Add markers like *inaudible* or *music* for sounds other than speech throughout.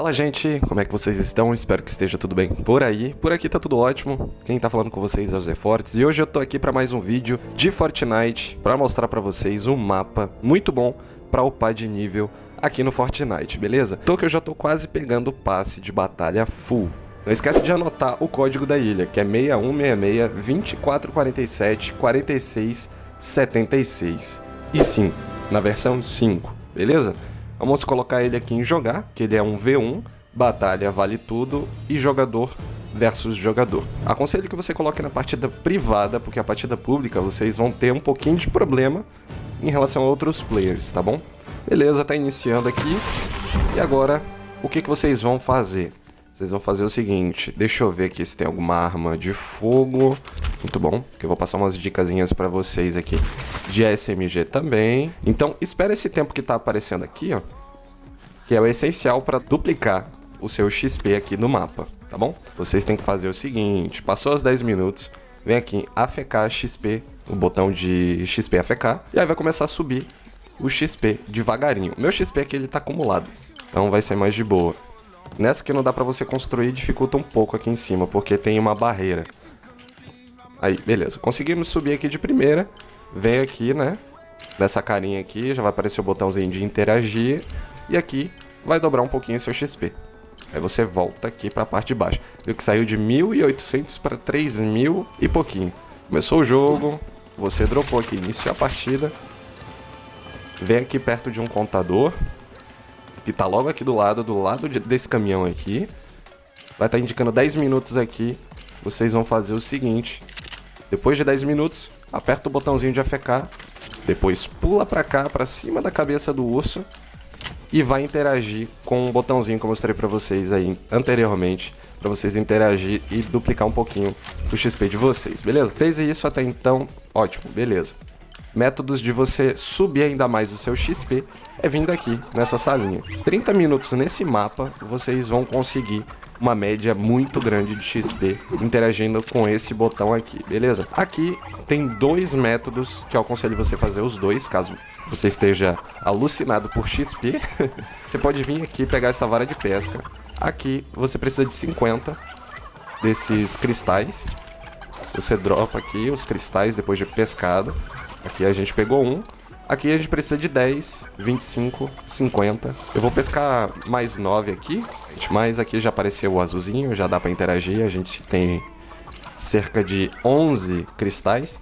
Fala gente, como é que vocês estão? Espero que esteja tudo bem por aí. Por aqui tá tudo ótimo. Quem tá falando com vocês é o Zé Fortes e hoje eu tô aqui para mais um vídeo de Fortnite para mostrar para vocês um mapa muito bom para upar de nível aqui no Fortnite, beleza? Tô que eu já tô quase pegando o passe de batalha full. Não esquece de anotar o código da ilha, que é 6166 2447 46 76. E sim, na versão 5, beleza? Vamos colocar ele aqui em jogar, que ele é um V1, batalha vale tudo e jogador versus jogador. Aconselho que você coloque na partida privada, porque a partida pública vocês vão ter um pouquinho de problema em relação a outros players, tá bom? Beleza, tá iniciando aqui. E agora, o que, que vocês vão fazer? Vocês vão fazer o seguinte, deixa eu ver aqui se tem alguma arma de fogo. Muito bom, que eu vou passar umas dicasinhas para vocês aqui de SMG também. Então, espera esse tempo que tá aparecendo aqui, ó, que é o essencial para duplicar o seu XP aqui no mapa, tá bom? Vocês têm que fazer o seguinte, passou os 10 minutos, vem aqui AFK XP, o botão de XP AFK, e aí vai começar a subir o XP devagarinho. Meu XP aqui ele tá acumulado, então vai ser mais de boa. Nessa que não dá pra você construir, dificulta um pouco aqui em cima, porque tem uma barreira. Aí, beleza. Conseguimos subir aqui de primeira. Vem aqui, né? Nessa carinha aqui, já vai aparecer o botãozinho de interagir. E aqui vai dobrar um pouquinho seu XP. Aí você volta aqui pra parte de baixo. Viu que saiu de 1.800 para 3.000 e pouquinho. Começou o jogo, você dropou aqui, iniciou a partida. Vem aqui perto de um contador que tá logo aqui do lado, do lado de, desse caminhão aqui. Vai estar tá indicando 10 minutos aqui. Vocês vão fazer o seguinte. Depois de 10 minutos, aperta o botãozinho de AFK. Depois pula pra cá, pra cima da cabeça do urso. E vai interagir com o botãozinho que eu mostrei pra vocês aí anteriormente. Pra vocês interagir e duplicar um pouquinho o XP de vocês, beleza? Fez isso até então, ótimo, beleza. Métodos de você subir ainda mais o seu XP é vindo aqui, nessa salinha. 30 minutos nesse mapa, vocês vão conseguir uma média muito grande de XP interagindo com esse botão aqui, beleza? Aqui tem dois métodos que eu aconselho você fazer os dois, caso você esteja alucinado por XP. *laughs* você pode vir aqui pegar essa vara de pesca. Aqui você precisa de 50 desses cristais. Você dropa aqui os cristais depois de pescado. Aqui a gente pegou um. Aqui a gente precisa de 10, 25, 50. Eu vou pescar mais 9 aqui. Mas aqui já apareceu o azulzinho, já dá pra interagir. A gente tem cerca de 11 cristais.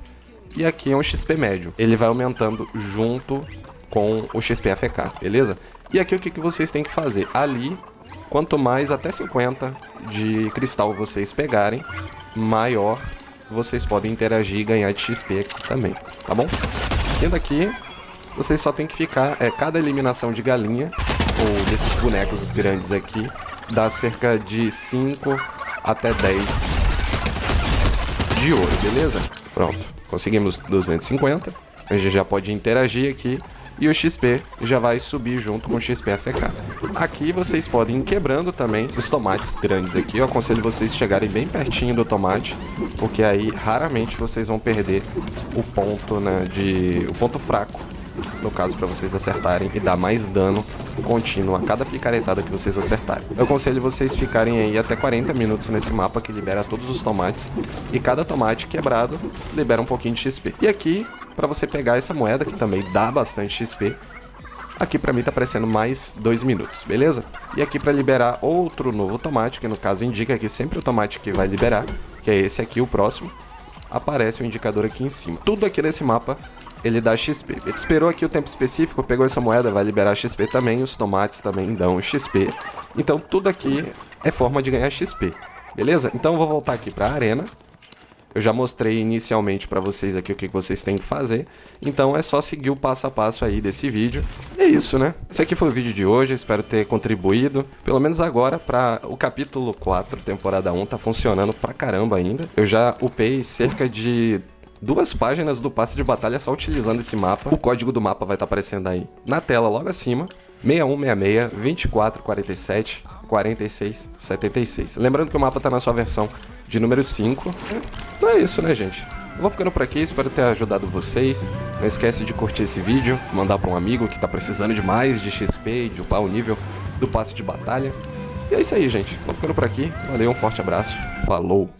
E aqui é um XP médio. Ele vai aumentando junto com o XP AFK, beleza? E aqui o que, que vocês têm que fazer? Ali, quanto mais até 50 de cristal vocês pegarem, maior vocês podem interagir e ganhar de XP também, tá bom? Vindo aqui, vocês só tem que ficar... É, cada eliminação de galinha, ou desses bonecos grandes aqui, dá cerca de 5 até 10 de ouro, beleza? Pronto, conseguimos 250. A gente já pode interagir aqui e o XP já vai subir junto com o XP AFK. Aqui vocês podem ir quebrando também esses tomates grandes aqui. Eu aconselho vocês chegarem bem pertinho do tomate, porque aí raramente vocês vão perder o ponto, né, de o ponto fraco no caso para vocês acertarem e dar mais dano contínuo a cada picaretada que vocês acertarem. Eu aconselho vocês ficarem aí até 40 minutos nesse mapa que libera todos os tomates e cada tomate quebrado libera um pouquinho de XP. E aqui para você pegar essa moeda, que também dá bastante XP. Aqui para mim tá aparecendo mais 2 minutos, beleza? E aqui para liberar outro novo tomate, que no caso indica que sempre o tomate que vai liberar, que é esse aqui, o próximo, aparece o indicador aqui em cima. Tudo aqui nesse mapa ele dá XP. Ele esperou aqui o tempo específico, pegou essa moeda, vai liberar XP também, os tomates também dão XP. Então tudo aqui é forma de ganhar XP, beleza? Então eu vou voltar aqui para a arena, eu já mostrei inicialmente para vocês aqui o que vocês têm que fazer, então é só seguir o passo a passo aí desse vídeo. E é isso, né? Esse aqui foi o vídeo de hoje, espero ter contribuído, pelo menos agora, para o capítulo 4, temporada 1, tá funcionando pra caramba ainda. Eu já upei cerca de duas páginas do passe de batalha só utilizando esse mapa. O código do mapa vai estar tá aparecendo aí na tela logo acima. 6166 2447 46 76. Lembrando que o mapa está na sua versão de número 5. É isso, né, gente? Eu vou ficando por aqui, espero ter ajudado vocês. Não esquece de curtir esse vídeo, mandar para um amigo que está precisando de mais de XP e de upar o nível do passe de batalha. E é isso aí, gente. Vou ficando por aqui. Valeu, um forte abraço. Falou!